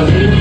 Brasil.